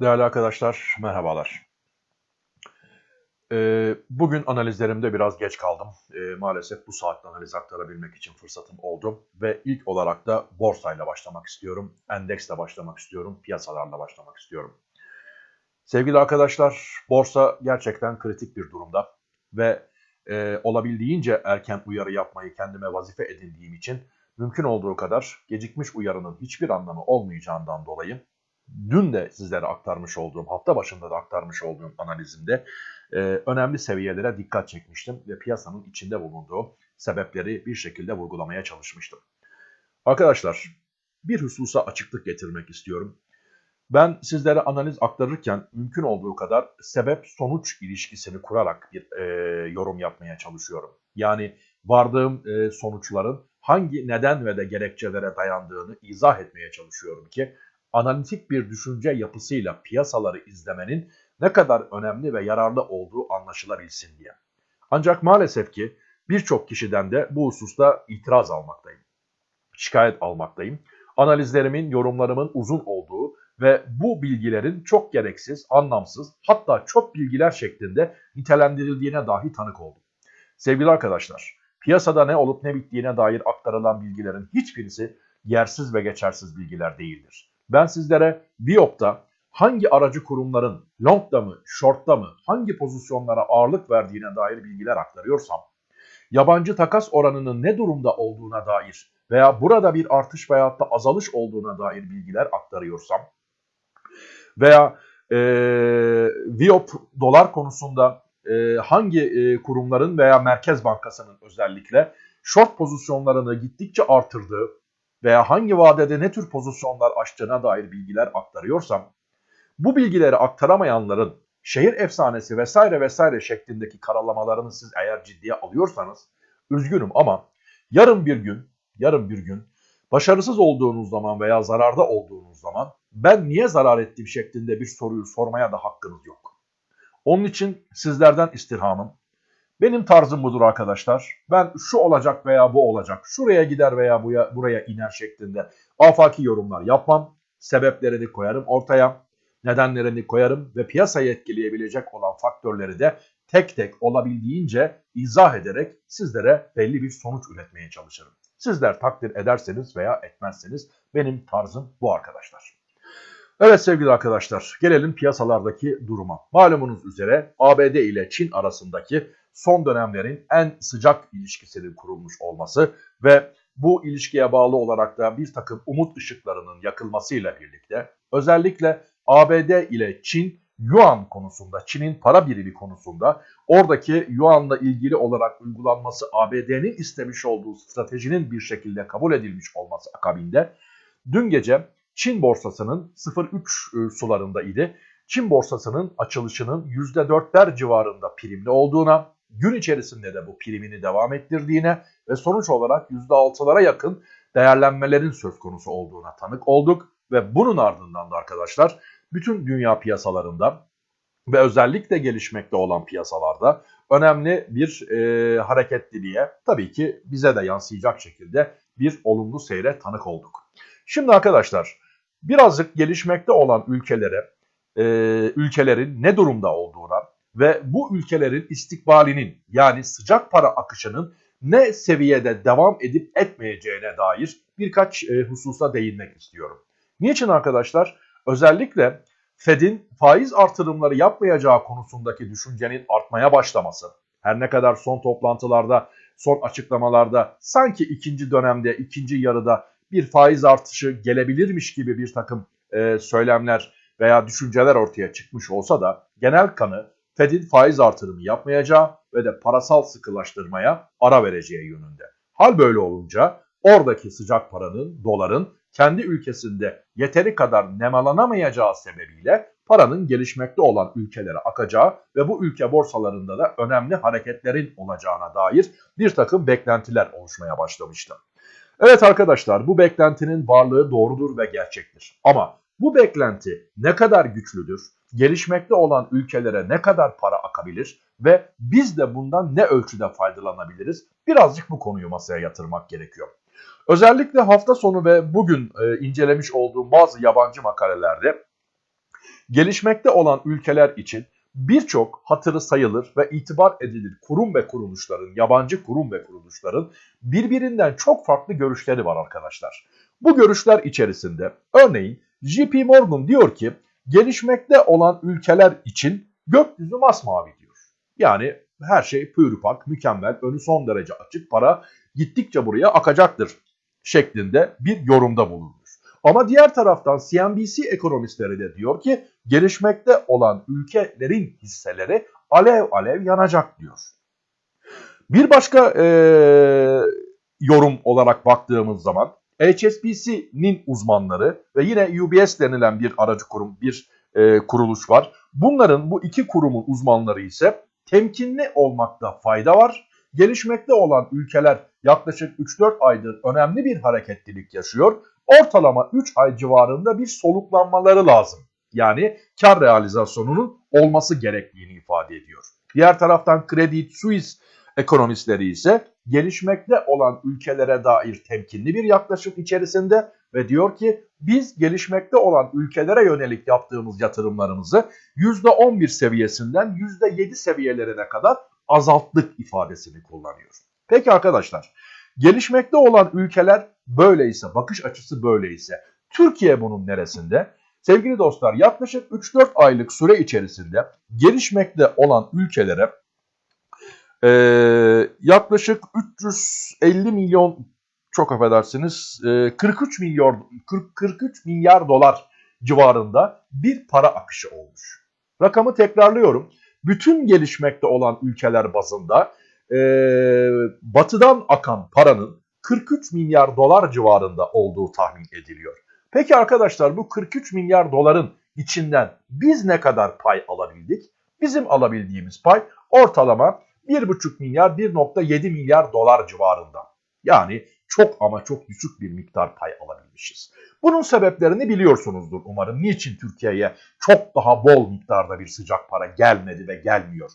Değerli arkadaşlar, merhabalar. Ee, bugün analizlerimde biraz geç kaldım. Ee, maalesef bu saatte analiz aktarabilmek için fırsatım oldu. Ve ilk olarak da borsayla başlamak istiyorum. Endeksle başlamak istiyorum. Piyasalarla başlamak istiyorum. Sevgili arkadaşlar, borsa gerçekten kritik bir durumda. Ve e, olabildiğince erken uyarı yapmayı kendime vazife edindiğim için mümkün olduğu kadar gecikmiş uyarının hiçbir anlamı olmayacağından dolayı dün de sizlere aktarmış olduğum, hafta başında da aktarmış olduğum analizimde e, önemli seviyelere dikkat çekmiştim ve piyasanın içinde bulunduğu sebepleri bir şekilde vurgulamaya çalışmıştım. Arkadaşlar bir hususa açıklık getirmek istiyorum. Ben sizlere analiz aktarırken mümkün olduğu kadar sebep-sonuç ilişkisini kurarak bir e, yorum yapmaya çalışıyorum. Yani vardığım e, sonuçların hangi neden ve de gerekçelere dayandığını izah etmeye çalışıyorum ki analitik bir düşünce yapısıyla piyasaları izlemenin ne kadar önemli ve yararlı olduğu anlaşılabilsin diye. Ancak maalesef ki birçok kişiden de bu hususta itiraz almaktayım. Şikayet almaktayım. Analizlerimin, yorumlarımın uzun olduğu ve bu bilgilerin çok gereksiz, anlamsız hatta çok bilgiler şeklinde nitelendirildiğine dahi tanık oldum. Sevgili arkadaşlar, piyasada ne olup ne bittiğine dair aktarılan bilgilerin hiçbirisi yersiz ve geçersiz bilgiler değildir. Ben sizlere Biop'ta hangi aracı kurumların longda mı, short'ta mı, hangi pozisyonlara ağırlık verdiğine dair bilgiler aktarıyorsam, yabancı takas oranının ne durumda olduğuna dair veya burada bir artış veyahut da azalış olduğuna dair bilgiler aktarıyorsam veya e, Viop dolar konusunda e, hangi e, kurumların veya Merkez Bankası'nın özellikle short pozisyonlarını gittikçe artırdığı veya hangi vadede ne tür pozisyonlar açtığına dair bilgiler aktarıyorsam, bu bilgileri aktaramayanların şehir efsanesi vesaire vesaire şeklindeki karalamalarını siz eğer ciddiye alıyorsanız, üzgünüm ama yarın bir gün, yarın bir gün başarısız olduğunuz zaman veya zararda olduğunuz zaman ben niye zarar ettim şeklinde bir soruyu sormaya da hakkınız yok. Onun için sizlerden istirhamım benim tarzım budur arkadaşlar. Ben şu olacak veya bu olacak, şuraya gider veya buya, buraya iner şeklinde afaki yorumlar yapmam. Sebeplerini koyarım ortaya, nedenlerini koyarım ve piyasayı etkileyebilecek olan faktörleri de tek tek olabildiğince izah ederek sizlere belli bir sonuç üretmeye çalışırım. Sizler takdir ederseniz veya etmezseniz benim tarzım bu arkadaşlar. Evet sevgili arkadaşlar gelelim piyasalardaki duruma. Malumunuz üzere ABD ile Çin arasındaki son dönemlerin en sıcak ilişkisinin kurulmuş olması ve bu ilişkiye bağlı olarak da bir takım umut ışıklarının yakılmasıyla birlikte özellikle ABD ile Çin Yuan konusunda, Çin'in para birimi konusunda oradaki Yuan'la ilgili olarak uygulanması ABD'nin istemiş olduğu stratejinin bir şekilde kabul edilmiş olması akabinde dün gece Çin borsasının 0.3 e, sularında idi. Çin borsasının açılışının %4'ler civarında primli olduğuna gün içerisinde de bu primini devam ettirdiğine ve sonuç olarak %6'lara yakın değerlenmelerin söz konusu olduğuna tanık olduk. Ve bunun ardından da arkadaşlar bütün dünya piyasalarında ve özellikle gelişmekte olan piyasalarda önemli bir e, hareketliliğe tabii ki bize de yansıyacak şekilde bir olumlu seyre tanık olduk. Şimdi arkadaşlar birazcık gelişmekte olan ülkelere, e, ülkelerin ne durumda olduğuna ve bu ülkelerin istikbalinin yani sıcak para akışının ne seviyede devam edip etmeyeceğine dair birkaç e, hususa değinmek istiyorum. Niçin arkadaşlar? Özellikle Fed'in faiz artırımları yapmayacağı konusundaki düşüncenin artmaya başlaması, her ne kadar son toplantılarda, son açıklamalarda sanki ikinci dönemde, ikinci yarıda bir faiz artışı gelebilirmiş gibi bir takım e, söylemler veya düşünceler ortaya çıkmış olsa da genel kanı Fed'in faiz artırımı yapmayacağı ve de parasal sıkılaştırmaya ara vereceği yönünde. Hal böyle olunca oradaki sıcak paranın, doların kendi ülkesinde yeteri kadar nemalanamayacağı sebebiyle paranın gelişmekte olan ülkelere akacağı ve bu ülke borsalarında da önemli hareketlerin olacağına dair bir takım beklentiler oluşmaya başlamıştı. Evet arkadaşlar bu beklentinin varlığı doğrudur ve gerçektir. Ama bu beklenti ne kadar güçlüdür, gelişmekte olan ülkelere ne kadar para akabilir ve biz de bundan ne ölçüde faydalanabiliriz? Birazcık bu konuyu masaya yatırmak gerekiyor. Özellikle hafta sonu ve bugün e, incelemiş olduğum bazı yabancı makalelerde gelişmekte olan ülkeler için birçok hatırı sayılır ve itibar edilir kurum ve kuruluşların, yabancı kurum ve kuruluşların birbirinden çok farklı görüşleri var arkadaşlar. Bu görüşler içerisinde örneğin JP Morgan diyor ki gelişmekte olan ülkeler için gökyüzü masmavi diyor. Yani her şey pürüpak, mükemmel, önü son derece açık, para gittikçe buraya akacaktır şeklinde bir yorumda bulunmuş. Ama diğer taraftan CNBC ekonomistleri de diyor ki gelişmekte olan ülkelerin hisseleri alev alev yanacak diyor. Bir başka e, yorum olarak baktığımız zaman HSBC'nin uzmanları ve yine UBS denilen bir aracı kurum, bir e, kuruluş var. Bunların bu iki kurumun uzmanları ise temkinli olmakta fayda var. Gelişmekte olan ülkeler yaklaşık 3-4 aydır önemli bir hareketlilik yaşıyor. Ortalama 3 ay civarında bir soluklanmaları lazım. Yani kar realizasyonunun olması gerektiğini ifade ediyor. Diğer taraftan Credit Suisse ekonomistleri ise gelişmekte olan ülkelere dair temkinli bir yaklaşım içerisinde ve diyor ki biz gelişmekte olan ülkelere yönelik yaptığımız yatırımlarımızı %11 seviyesinden %7 seviyelerine kadar azalttık ifadesini kullanıyor. Peki arkadaşlar gelişmekte olan ülkeler böyleyse bakış açısı böyleyse Türkiye bunun neresinde? Sevgili dostlar yaklaşık 3-4 aylık süre içerisinde gelişmekte olan ülkelere e, yaklaşık 350 milyon çok affedersiniz e, 43 milyon 40, 43 milyar dolar civarında bir para akışı olmuş. Rakamı tekrarlıyorum. Bütün gelişmekte olan ülkeler bazında e, batıdan akan paranın 43 milyar dolar civarında olduğu tahmin ediliyor. Peki arkadaşlar bu 43 milyar doların içinden biz ne kadar pay alabildik? Bizim alabildiğimiz pay ortalama 1,5 milyar 1,7 milyar dolar civarında. Yani çok ama çok düşük bir miktar pay alabilmişiz. Bunun sebeplerini biliyorsunuzdur umarım. Niçin Türkiye'ye çok daha bol miktarda bir sıcak para gelmedi ve gelmiyor?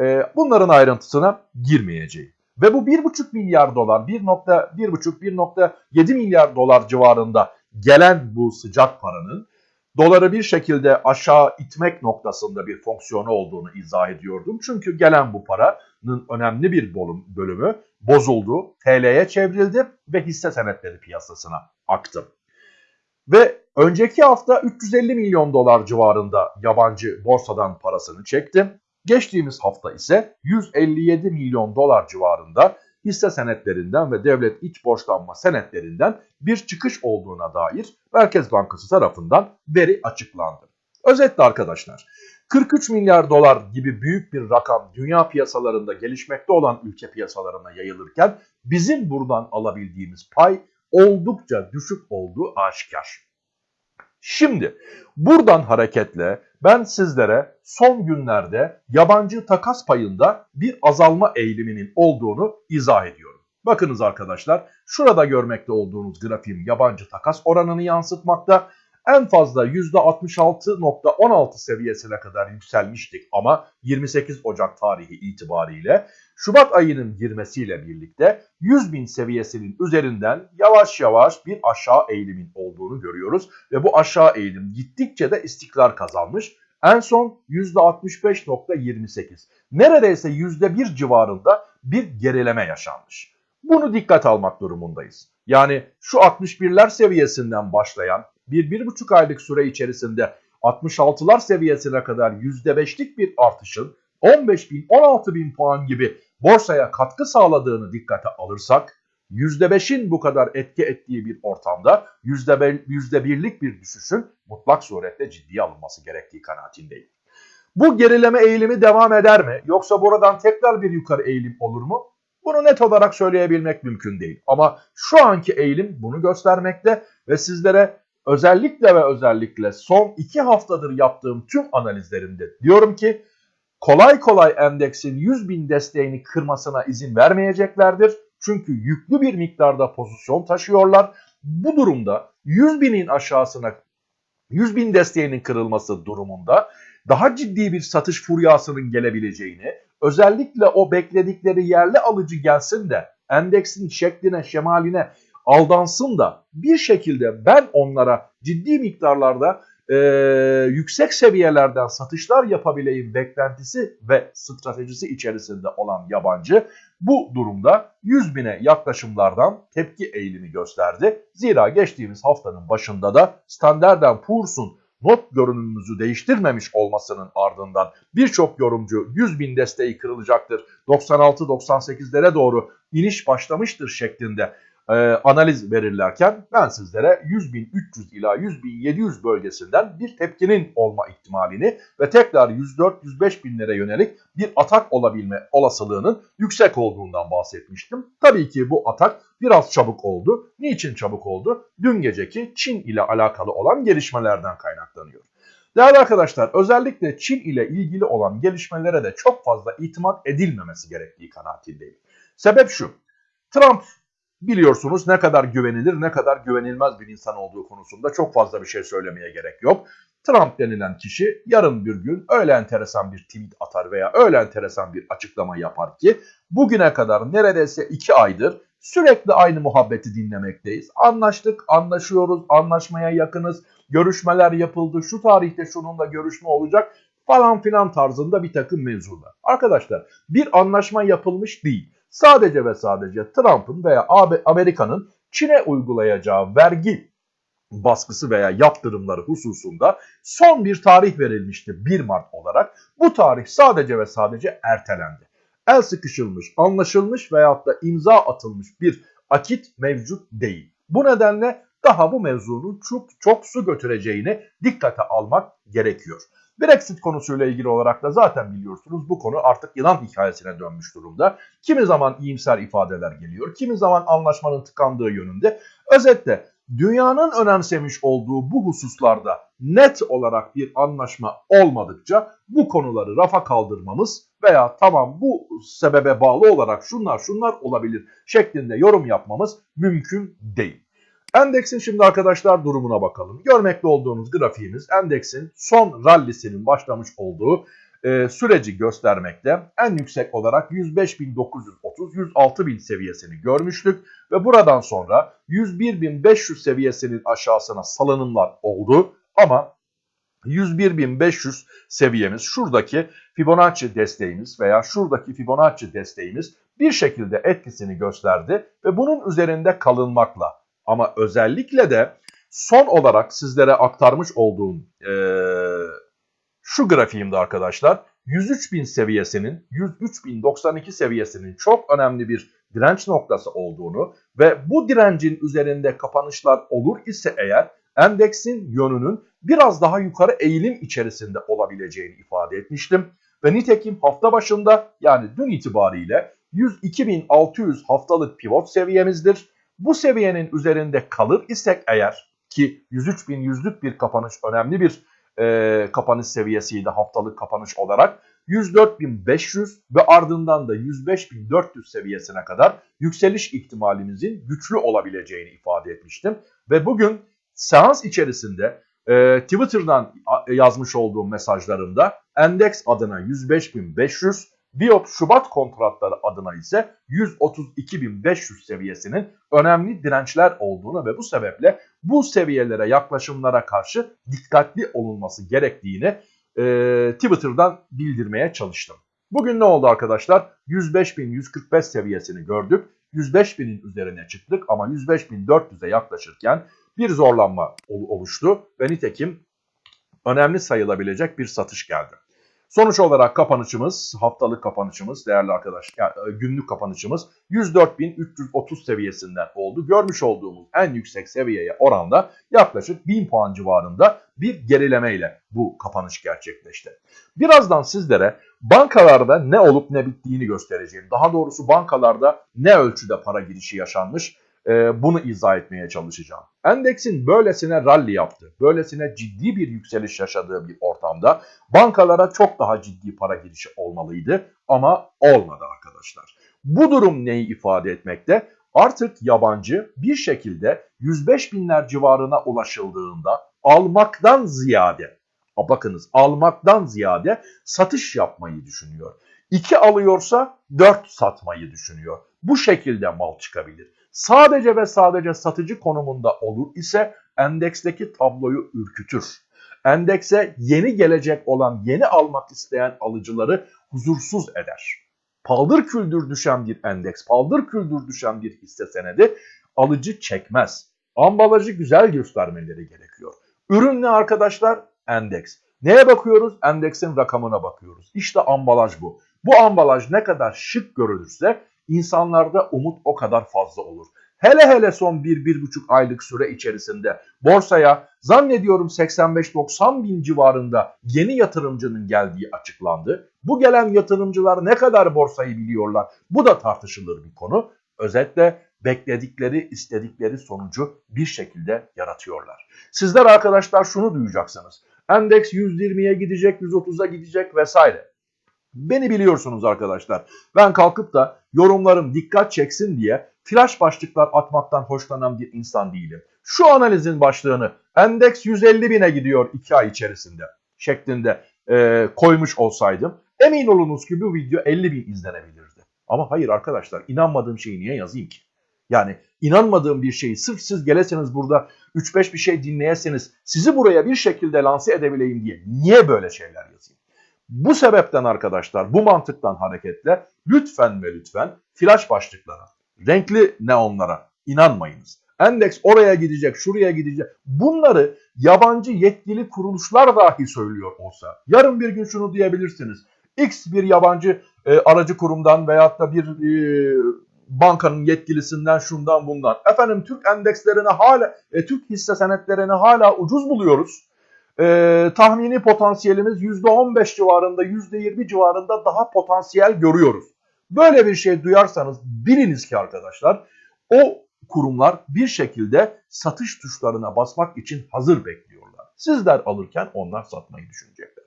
Ee, bunların ayrıntısına girmeyeceğim. Ve bu 1,5 milyar dolar, 1.1,5-1.7 milyar dolar civarında gelen bu sıcak paranın doları bir şekilde aşağı itmek noktasında bir fonksiyonu olduğunu izah ediyordum. Çünkü gelen bu paranın önemli bir bölümü bozuldu, TL'ye çevrildi ve hisse senetleri piyasasına aktı. Ve önceki hafta 350 milyon dolar civarında yabancı borsadan parasını çekti. Geçtiğimiz hafta ise 157 milyon dolar civarında hisse senetlerinden ve devlet iç borçlanma senetlerinden bir çıkış olduğuna dair Merkez Bankası tarafından veri açıklandı. Özetle arkadaşlar 43 milyar dolar gibi büyük bir rakam dünya piyasalarında gelişmekte olan ülke piyasalarına yayılırken bizim buradan alabildiğimiz pay oldukça düşük olduğu aşikar. Şimdi buradan hareketle ben sizlere son günlerde yabancı takas payında bir azalma eğiliminin olduğunu izah ediyorum. Bakınız arkadaşlar şurada görmekte olduğunuz grafiğim yabancı takas oranını yansıtmakta. En fazla %66.16 seviyesine kadar yükselmiştik ama 28 Ocak tarihi itibariyle Şubat ayının girmesiyle birlikte 100 bin seviyesinin üzerinden yavaş yavaş bir aşağı eğilimin olduğunu görüyoruz. Ve bu aşağı eğilim gittikçe de istikrar kazanmış. En son %65.28 neredeyse %1 civarında bir gerileme yaşanmış. Bunu dikkat almak durumundayız. Yani şu 61'ler seviyesinden başlayan bir, bir buçuk aylık süre içerisinde 66'lar seviyesine kadar %5'lik bir artışın 15 bin 16 bin puan gibi borsaya katkı sağladığını dikkate alırsak %5'in bu kadar etki ettiği bir ortamda %1'lik bir düşüşün mutlak suretle ciddiye alınması gerektiği kanaatindeyim. Bu gerileme eğilimi devam eder mi? Yoksa buradan tekrar bir yukarı eğilim olur mu? Bunu net olarak söyleyebilmek mümkün değil. Ama şu anki eğilim bunu göstermekte ve sizlere özellikle ve özellikle son iki haftadır yaptığım tüm analizlerimde diyorum ki kolay kolay endeksin 100 bin desteğini kırmasına izin vermeyeceklerdir. Çünkü yüklü bir miktarda pozisyon taşıyorlar. Bu durumda 100 binin aşağısına 100 bin desteğinin kırılması durumunda daha ciddi bir satış furyasının gelebileceğini, özellikle o bekledikleri yerli alıcı gelsin de endeksin şekline, şemaline aldansın da bir şekilde ben onlara ciddi miktarlarda e, yüksek seviyelerden satışlar yapabileyim beklentisi ve stratejisi içerisinde olan yabancı bu durumda 100 bine yaklaşımlardan tepki eğilimi gösterdi. Zira geçtiğimiz haftanın başında da Standard Poor's'un not görünümümüzü değiştirmemiş olmasının ardından birçok yorumcu 100 bin desteği kırılacaktır, 96-98'lere doğru iniş başlamıştır şeklinde e, analiz verirlerken ben sizlere 100.300 ila 100.700 bölgesinden bir tepkinin olma ihtimalini ve tekrar 104-105 binlere yönelik bir atak olabilme olasılığının yüksek olduğundan bahsetmiştim. Tabii ki bu atak biraz çabuk oldu. Niçin çabuk oldu? Dün geceki Çin ile alakalı olan gelişmelerden kaynaklanıyor. Değerli arkadaşlar özellikle Çin ile ilgili olan gelişmelere de çok fazla itimat edilmemesi gerektiği kanaatindeyim. Sebep şu. Trump biliyorsunuz ne kadar güvenilir ne kadar güvenilmez bir insan olduğu konusunda çok fazla bir şey söylemeye gerek yok. Trump denilen kişi yarın bir gün öyle enteresan bir tweet atar veya öyle enteresan bir açıklama yapar ki bugüne kadar neredeyse iki aydır sürekli aynı muhabbeti dinlemekteyiz. Anlaştık, anlaşıyoruz, anlaşmaya yakınız, görüşmeler yapıldı, şu tarihte şununla görüşme olacak falan filan tarzında bir takım mevzular. Arkadaşlar bir anlaşma yapılmış değil. Sadece ve sadece Trump'ın veya Amerika'nın Çin'e uygulayacağı vergi baskısı veya yaptırımları hususunda son bir tarih verilmişti 1 Mart olarak. Bu tarih sadece ve sadece ertelendi. El sıkışılmış, anlaşılmış veyahut da imza atılmış bir akit mevcut değil. Bu nedenle daha bu mevzunun çok, çok su götüreceğini dikkate almak gerekiyor. Brexit konusuyla ilgili olarak da zaten biliyorsunuz bu konu artık yılan hikayesine dönmüş durumda. Kimi zaman iyimser ifadeler geliyor, kimi zaman anlaşmanın tıkandığı yönünde. Özetle dünyanın önemsemiş olduğu bu hususlarda net olarak bir anlaşma olmadıkça bu konuları rafa kaldırmamız veya tamam bu sebebe bağlı olarak şunlar şunlar olabilir şeklinde yorum yapmamız mümkün değil. Endeksin şimdi arkadaşlar durumuna bakalım. Görmekte olduğunuz grafiğimiz endeksin son rallisinin başlamış olduğu e, süreci göstermekte. En yüksek olarak 105.930-106.000 seviyesini görmüştük ve buradan sonra 101.500 seviyesinin aşağısına salınımlar oldu ama 101.500 seviyemiz şuradaki Fibonacci desteğimiz veya şuradaki Fibonacci desteğimiz bir şekilde etkisini gösterdi ve bunun üzerinde kalınmakla ama özellikle de son olarak sizlere aktarmış olduğum e, şu grafiğimde arkadaşlar 103.000 seviyesinin 103.092 seviyesinin çok önemli bir direnç noktası olduğunu ve bu direncin üzerinde kapanışlar olur ise eğer endeksin yönünün biraz daha yukarı eğilim içerisinde olabileceğini ifade etmiştim. Ve nitekim hafta başında yani dün itibariyle 102.600 haftalık pivot seviyemizdir. Bu seviyenin üzerinde kalır isek eğer ki 103.100'lük bir kapanış önemli bir e, kapanış seviyesiydi haftalık kapanış olarak. 104.500 ve ardından da 105.400 seviyesine kadar yükseliş ihtimalimizin güçlü olabileceğini ifade etmiştim. Ve bugün seans içerisinde e, Twitter'dan yazmış olduğum mesajlarımda endeks adına 105.500, Biop Şubat kontratları adına ise 132.500 seviyesinin önemli dirençler olduğunu ve bu sebeple bu seviyelere yaklaşımlara karşı dikkatli olunması gerektiğini e, Twitter'dan bildirmeye çalıştım. Bugün ne oldu arkadaşlar? 105.145 seviyesini gördük. 105.000'in üzerine çıktık ama 105.400'e yaklaşırken bir zorlanma oluştu ve nitekim önemli sayılabilecek bir satış geldi. Sonuç olarak kapanışımız, haftalık kapanışımız değerli arkadaşlar, yani e, günlük kapanışımız 104.330 seviyesinden oldu. Görmüş olduğumuz en yüksek seviyeye oranda yaklaşık 1000 puan civarında bir gerilemeyle bu kapanış gerçekleşti. Birazdan sizlere bankalarda ne olup ne bittiğini göstereceğim. Daha doğrusu bankalarda ne ölçüde para girişi yaşanmış e, bunu izah etmeye çalışacağım. Endeksin böylesine rally yaptı, böylesine ciddi bir yükseliş yaşadığı bir ortamda bankalara çok daha ciddi para girişi olmalıydı ama olmadı arkadaşlar. Bu durum neyi ifade etmekte? Artık yabancı bir şekilde 105 binler civarına ulaşıldığında almaktan ziyade, bakınız almaktan ziyade satış yapmayı düşünüyor. 2 alıyorsa 4 satmayı düşünüyor. Bu şekilde mal çıkabilir sadece ve sadece satıcı konumunda olur ise endeksteki tabloyu ürkütür. Endekse yeni gelecek olan, yeni almak isteyen alıcıları huzursuz eder. Paldır küldür düşen bir endeks, paldır küldür düşen bir hisse senedi alıcı çekmez. Ambalajı güzel göstermeleri gerekiyor. Ürün ne arkadaşlar? Endeks. Neye bakıyoruz? Endeksin rakamına bakıyoruz. İşte ambalaj bu. Bu ambalaj ne kadar şık görülürse insanlarda umut o kadar fazla olur. Hele hele son 1-1,5 aylık süre içerisinde borsaya zannediyorum 85-90 bin civarında yeni yatırımcının geldiği açıklandı. Bu gelen yatırımcılar ne kadar borsayı biliyorlar? Bu da tartışılır bir konu. Özetle bekledikleri, istedikleri sonucu bir şekilde yaratıyorlar. Sizler arkadaşlar şunu duyacaksınız. Endeks 120'ye gidecek, 130'a gidecek vesaire. Beni biliyorsunuz arkadaşlar. Ben kalkıp da yorumlarım dikkat çeksin diye flash başlıklar atmaktan hoşlanan bir insan değilim. Şu analizin başlığını endeks 150 bine gidiyor 2 ay içerisinde şeklinde e, koymuş olsaydım emin olunuz ki bu video 50 bin izlenebilirdi. Ama hayır arkadaşlar inanmadığım şeyi niye yazayım ki? Yani inanmadığım bir şeyi sırf siz geleseniz burada 3-5 bir şey dinleyeseniz sizi buraya bir şekilde lanse edebileyim diye niye böyle şeyler yazayım? Bu sebepten arkadaşlar bu mantıktan hareketle lütfen ve lütfen flash başlıklara, renkli neonlara inanmayınız. Endeks oraya gidecek, şuraya gidecek. Bunları yabancı yetkili kuruluşlar dahi söylüyor olsa. Yarın bir gün şunu diyebilirsiniz. X bir yabancı e, aracı kurumdan veyahut da bir e, bankanın yetkilisinden şundan bundan. Efendim Türk endekslerini hala, e, Türk hisse senetlerini hala ucuz buluyoruz. E, tahmini potansiyelimiz %15 civarında, %20 civarında daha potansiyel görüyoruz. Böyle bir şey duyarsanız biliniz ki arkadaşlar o kurumlar bir şekilde satış tuşlarına basmak için hazır bekliyorlar. Sizler alırken onlar satmayı düşünecekler.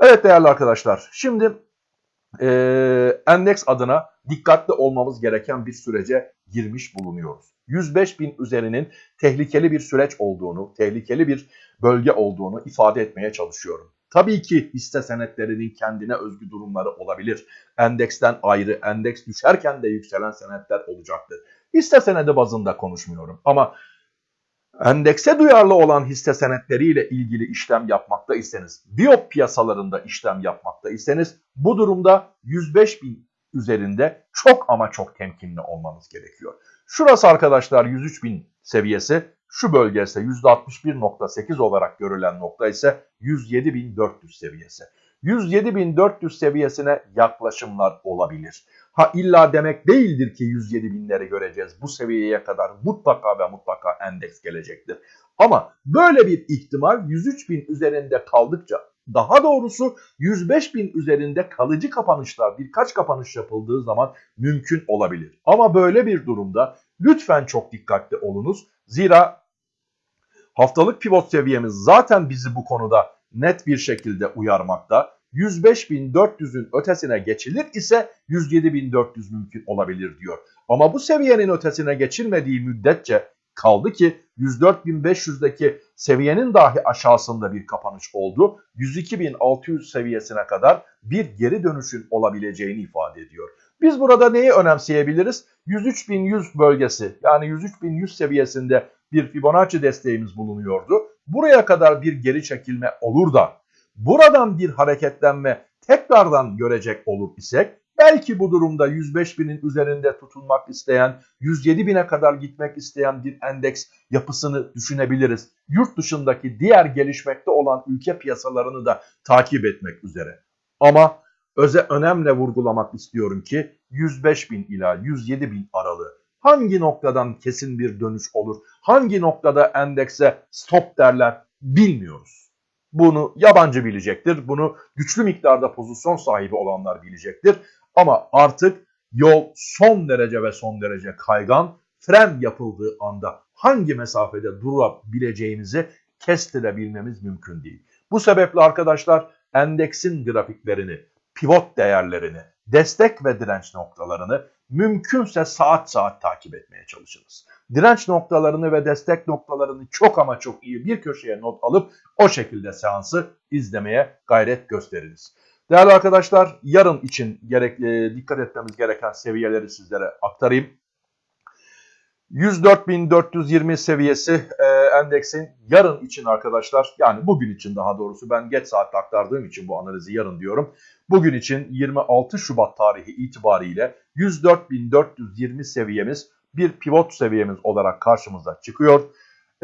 Evet değerli arkadaşlar şimdi e, endeks adına dikkatli olmamız gereken bir sürece girmiş bulunuyoruz. 105 bin üzerinin tehlikeli bir süreç olduğunu, tehlikeli bir bölge olduğunu ifade etmeye çalışıyorum. Tabii ki hisse senetlerinin kendine özgü durumları olabilir. Endeksten ayrı, endeks düşerken de yükselen senetler olacaktır. Hisse senedi bazında konuşmuyorum ama endekse duyarlı olan hisse senetleriyle ilgili işlem yapmakta iseniz, biyop piyasalarında işlem yapmakta iseniz bu durumda 105 bin üzerinde çok ama çok temkinli olmanız gerekiyor. Şurası arkadaşlar 103 bin seviyesi, şu bölge ise %61.8 olarak görülen nokta ise 107.400 seviyesi. 107.400 seviyesine yaklaşımlar olabilir. Ha illa demek değildir ki 107 binleri göreceğiz. Bu seviyeye kadar mutlaka ve mutlaka endeks gelecektir. Ama böyle bir ihtimal 103 bin üzerinde kaldıkça daha doğrusu 105 bin üzerinde kalıcı kapanışlar birkaç kapanış yapıldığı zaman mümkün olabilir. Ama böyle bir durumda lütfen çok dikkatli olunuz. Zira haftalık pivot seviyemiz zaten bizi bu konuda net bir şekilde uyarmakta. 105.400'ün ötesine geçilir ise 107.400 mümkün olabilir diyor. Ama bu seviyenin ötesine geçilmediği müddetçe kaldı ki 104.500'deki seviyenin dahi aşağısında bir kapanış oldu. 102.600 seviyesine kadar bir geri dönüşün olabileceğini ifade ediyor. Biz burada neyi önemseyebiliriz? 103.100 bölgesi yani 103.100 seviyesinde bir Fibonacci desteğimiz bulunuyordu. Buraya kadar bir geri çekilme olur da buradan bir hareketlenme tekrardan görecek olur isek belki bu durumda 105 binin üzerinde tutulmak isteyen 107 bine kadar gitmek isteyen bir endeks yapısını düşünebiliriz. Yurt dışındaki diğer gelişmekte olan ülke piyasalarını da takip etmek üzere. Ama öze önemle vurgulamak istiyorum ki 105 bin ila 107 bin aralığı hangi noktadan kesin bir dönüş olur, hangi noktada endekse stop derler bilmiyoruz. Bunu yabancı bilecektir. Bunu güçlü miktarda pozisyon sahibi olanlar bilecektir. Ama artık yol son derece ve son derece kaygan. Fren yapıldığı anda hangi mesafede durabileceğimizi kestirebilmemiz mümkün değil. Bu sebeple arkadaşlar endeksin grafiklerini, pivot değerlerini, destek ve direnç noktalarını mümkünse saat saat takip etmeye çalışınız. Direnç noktalarını ve destek noktalarını çok ama çok iyi bir köşeye not alıp o şekilde seansı izlemeye gayret gösteriniz. Değerli arkadaşlar yarın için gerek, e, dikkat etmemiz gereken seviyeleri sizlere aktarayım. 104.420 seviyesi e, endeksin yarın için arkadaşlar yani bugün için daha doğrusu ben geç saatte aktardığım için bu analizi yarın diyorum. Bugün için 26 Şubat tarihi itibariyle 104.420 seviyemiz bir pivot seviyemiz olarak karşımıza çıkıyor.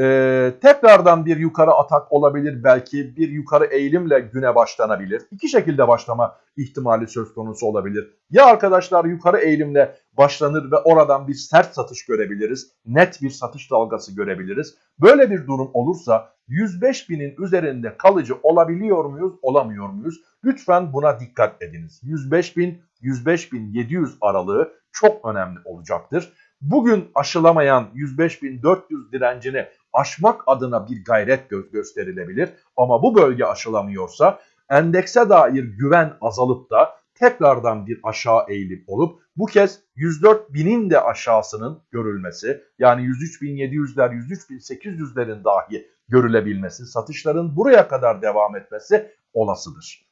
Ee, tekrardan bir yukarı atak olabilir belki bir yukarı eğilimle güne başlanabilir. İki şekilde başlama ihtimali söz konusu olabilir. Ya arkadaşlar yukarı eğilimle başlanır ve oradan bir sert satış görebiliriz. Net bir satış dalgası görebiliriz. Böyle bir durum olursa 105 binin üzerinde kalıcı olabiliyor muyuz olamıyor muyuz? Lütfen buna dikkat ediniz. 105 bin 105 bin 700 aralığı çok önemli olacaktır. Bugün aşılamayan 105.400 direncini aşmak adına bir gayret gö gösterilebilir. Ama bu bölge aşılamıyorsa endekse dair güven azalıp da tekrardan bir aşağı eğilim olup bu kez 104.000'in de aşağısının görülmesi yani 103.700'ler 103.800'lerin dahi görülebilmesi satışların buraya kadar devam etmesi olasıdır.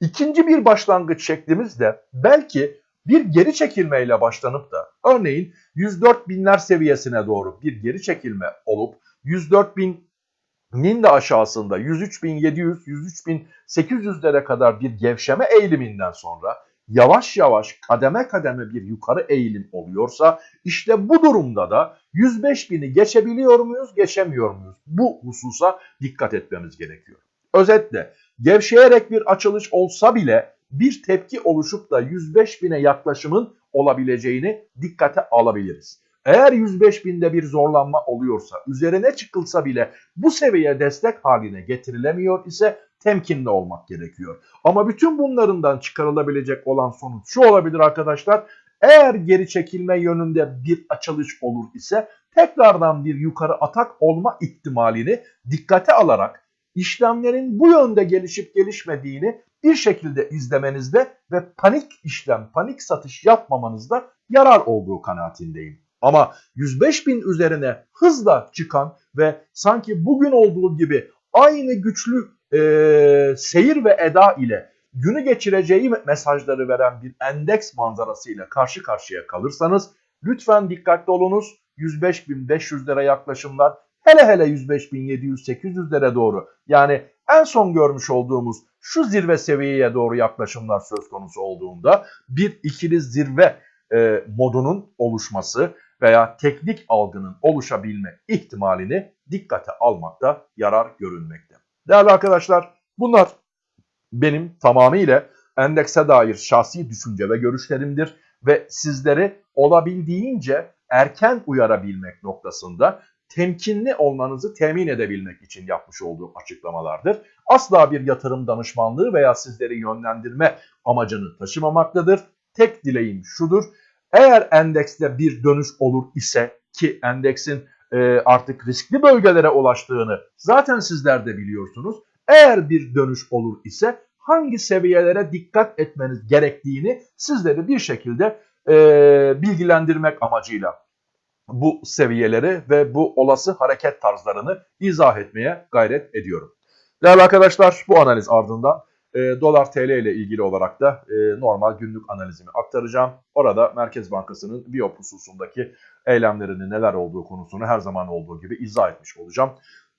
İkinci bir başlangıç şeklimiz de belki bir geri çekilmeyle başlanıp da örneğin 104 binler seviyesine doğru bir geri çekilme olup 104 binin de aşağısında 103.700, 103.800'lere kadar bir gevşeme eğiliminden sonra yavaş yavaş kademe kademe bir yukarı eğilim oluyorsa işte bu durumda da 105 bini geçebiliyor muyuz, geçemiyor muyuz? Bu hususa dikkat etmemiz gerekiyor. Özetle gevşeyerek bir açılış olsa bile bir tepki oluşup da 105 bine yaklaşımın olabileceğini dikkate alabiliriz. Eğer 105 binde bir zorlanma oluyorsa, üzerine çıkılsa bile bu seviye destek haline getirilemiyor ise temkinli olmak gerekiyor. Ama bütün bunlarından çıkarılabilecek olan sonuç şu olabilir arkadaşlar. Eğer geri çekilme yönünde bir açılış olur ise tekrardan bir yukarı atak olma ihtimalini dikkate alarak işlemlerin bu yönde gelişip gelişmediğini bir şekilde izlemenizde ve panik işlem, panik satış yapmamanızda yarar olduğu kanaatindeyim. Ama 105 bin üzerine hızla çıkan ve sanki bugün olduğu gibi aynı güçlü e, seyir ve eda ile günü geçireceği mesajları veren bir endeks manzarası ile karşı karşıya kalırsanız lütfen dikkatli olunuz. 105.500'lere yaklaşımlar hele hele 105.700-800'lere doğru yani en son görmüş olduğumuz şu zirve seviyeye doğru yaklaşımlar söz konusu olduğunda bir ikili zirve e, modunun oluşması veya teknik algının oluşabilme ihtimalini dikkate almakta yarar görünmekte. Değerli arkadaşlar bunlar benim tamamıyla endekse dair şahsi düşünce ve görüşlerimdir ve sizleri olabildiğince erken uyarabilmek noktasında temkinli olmanızı temin edebilmek için yapmış olduğum açıklamalardır. Asla bir yatırım danışmanlığı veya sizleri yönlendirme amacını taşımamaktadır. Tek dileğim şudur. Eğer endekste bir dönüş olur ise ki endeksin e, artık riskli bölgelere ulaştığını zaten sizler de biliyorsunuz. Eğer bir dönüş olur ise hangi seviyelere dikkat etmeniz gerektiğini sizleri bir şekilde e, bilgilendirmek amacıyla bu seviyeleri ve bu olası hareket tarzlarını izah etmeye gayret ediyorum. Değerli arkadaşlar bu analiz ardından e, dolar TL ile ilgili olarak da e, normal günlük analizimi aktaracağım. Orada Merkez Bankası'nın BIOP hususundaki eylemlerinin neler olduğu konusunu her zaman olduğu gibi izah etmiş olacağım.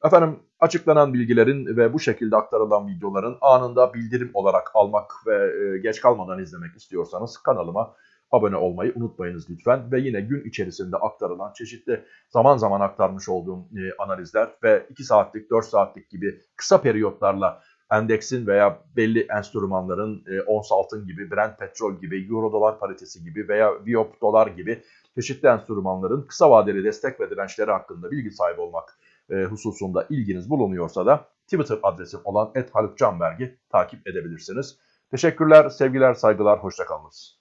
Efendim açıklanan bilgilerin ve bu şekilde aktarılan videoların anında bildirim olarak almak ve e, geç kalmadan izlemek istiyorsanız kanalıma abone olmayı unutmayınız lütfen. Ve yine gün içerisinde aktarılan çeşitli zaman zaman aktarmış olduğum e, analizler ve 2 saatlik 4 saatlik gibi kısa periyotlarla endeksin veya belli enstrümanların e, ons altın gibi, Brent petrol gibi, euro dolar paritesi gibi veya Viop dolar gibi çeşitli enstrümanların kısa vadeli destek ve dirençleri hakkında bilgi sahibi olmak e, hususunda ilginiz bulunuyorsa da Twitter adresim olan @halukcanberg'i takip edebilirsiniz. Teşekkürler, sevgiler, saygılar, hoşçakalınız.